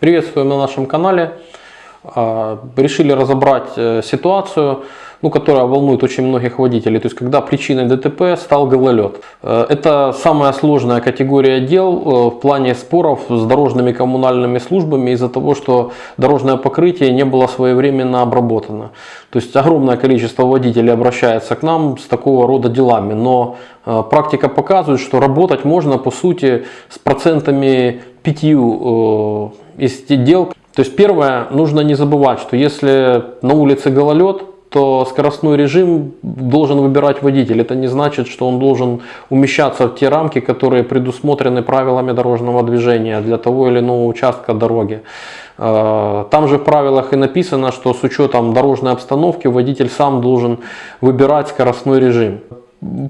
Приветствуем на нашем канале. А, Решили разобрать э, ситуацию, ну, которая волнует очень многих водителей. То есть, когда причиной ДТП стал гололед. Э, Это самая сложная категория дел э, в плане споров с дорожными коммунальными службами из-за того, что дорожное покрытие не было своевременно обработано. То есть, огромное количество водителей обращается к нам с такого рода делами. Но практика показывает, что работать можно, по сути, с процентами пятью из дел. То есть первое, нужно не забывать, что если на улице гололед, то скоростной режим должен выбирать водитель. Это не значит, что он должен умещаться в те рамки, которые предусмотрены правилами дорожного движения для того или иного участка дороги. Э, там же в правилах и написано, что с учетом дорожной обстановки водитель сам должен выбирать скоростной режим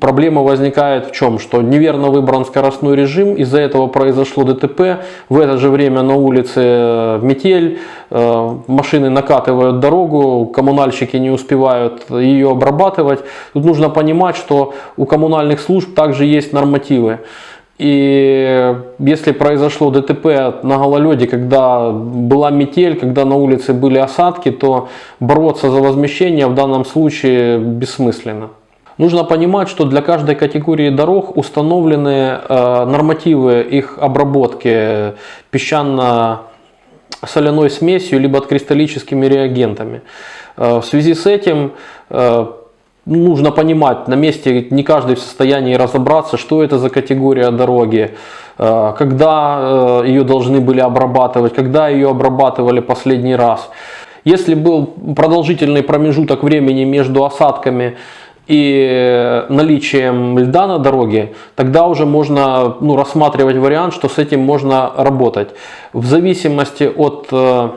проблема возникает в чем? Что неверно выбран скоростной режим, из-за этого произошло ДТП, в это же время на улице э, метель, э, машины накатывают дорогу, коммунальщики не успевают ее обрабатывать. Тут нужно понимать, что у коммунальных служб также есть нормативы. И если произошло ДТП на гололеде, когда была метель, когда на улице были осадки, то бороться за возмещение в данном случае бессмысленно. Нужно понимать, что для каждой категории дорог установлены э, нормативы их обработки песчано-соляной смесью либо кристаллическими реагентами. Э, в связи с этим э, нужно понимать, на месте не каждый в состоянии разобраться, что это за категория дороги, когда ее должны были обрабатывать, когда ее обрабатывали последний раз. Если был продолжительный промежуток времени между осадками и наличием льда на дороге, тогда уже можно ну, рассматривать вариант, что с этим можно работать. В зависимости от э,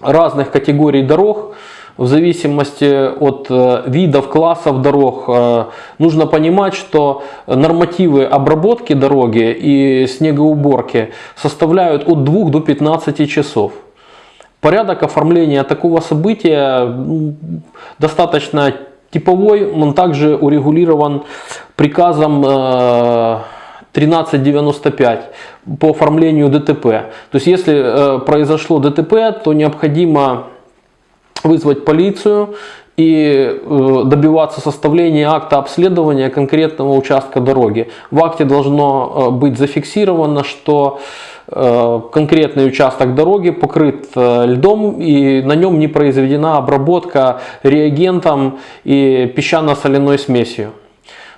разных категорий дорог, в зависимости от э, видов, классов дорог, э, нужно понимать, что нормативы обработки дороги и снегоуборки составляют от 2 до 15 часов. Порядок оформления такого события достаточно Типовой он также урегулирован приказом 1395 э, по оформлению ДТП. То есть если э, произошло ДТП, то необходимо вызвать полицию и э, добиваться составления акта обследования конкретного участка дороги. В акте должно быть зафиксировано, что Э, конкретный участок дороги покрыт э, льдом и на нем не произведена обработка реагентом и песчано-соляной смесью.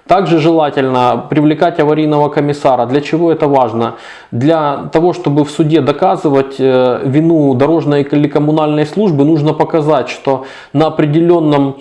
Также желательно привлекать аварийного комиссара. Для чего это важно? Для того, чтобы в суде доказывать э, вину дорожной или коммунальной службы, нужно показать, что на определенном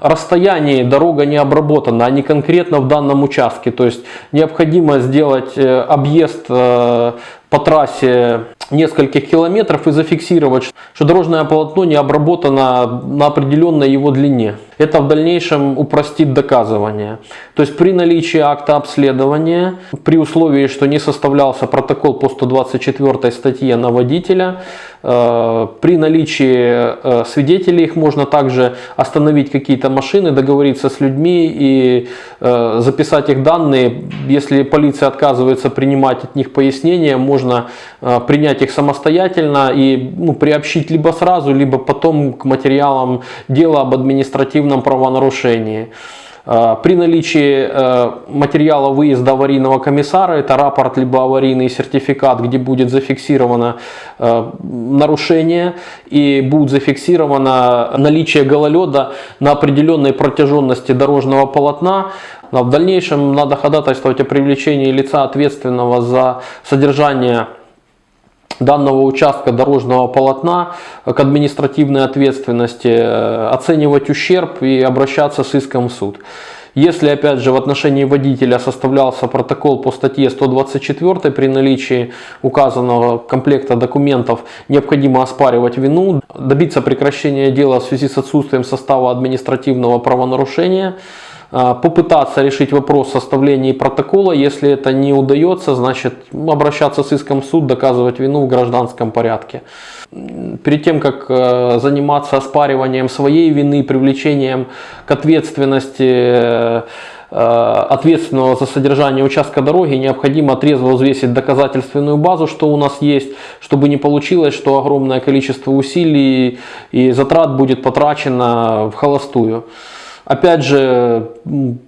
расстоянии дорога не обработана, а не конкретно в данном участке. То есть необходимо сделать э, объезд э, по трассе нескольких километров и зафиксировать, что дорожное полотно не обработано на определенной его длине. Это в дальнейшем упростит доказывание. То есть при наличии акта обследования, при условии, что не составлялся протокол по 124 статье на водителя, э, при наличии свидетелей их можно также остановить какие-то машины, договориться с людьми и записать их данные. Если полиция отказывается принимать от них пояснения, можно э, принять их самостоятельно и ну, приобщить либо сразу, либо потом к материалам дела об административном правонарушении. Э, при наличии э, материала выезда аварийного комиссара, это рапорт либо аварийный сертификат, где будет зафиксировано нарушение и будет зафиксировано наличие гололеда на определенной протяженности дорожного полотна, в дальнейшем надо ходатайствовать о привлечении лица ответственного за содержание данного участка дорожного полотна к административной ответственности, э, оценивать ущерб и обращаться с иском в суд. Если, опять же, в отношении водителя составлялся протокол по статье 124 при наличии указанного комплекта документов, необходимо оспаривать вину, добиться прекращения дела в связи с отсутствием состава административного правонарушения, попытаться решить вопрос составления протокола. Если это не удается, значит обращаться с иском в суд, доказывать вину в гражданском порядке. Перед тем, как э, заниматься оспариванием своей вины, привлечением к ответственности э, ответственного за содержание участка дороги, необходимо трезво взвесить доказательственную базу, что у нас есть, чтобы не получилось, что огромное количество усилий и затрат будет потрачено в холостую. Опять же,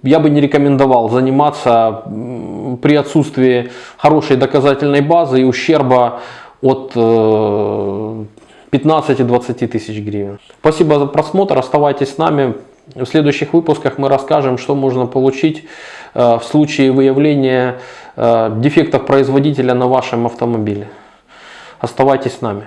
я бы не рекомендовал заниматься при отсутствии хорошей доказательной базы и ущерба от 15-20 тысяч гривен. Спасибо за просмотр, оставайтесь с нами. В следующих выпусках мы расскажем, что можно получить э, в случае выявления э, дефектов производителя на вашем автомобиле. Оставайтесь с нами.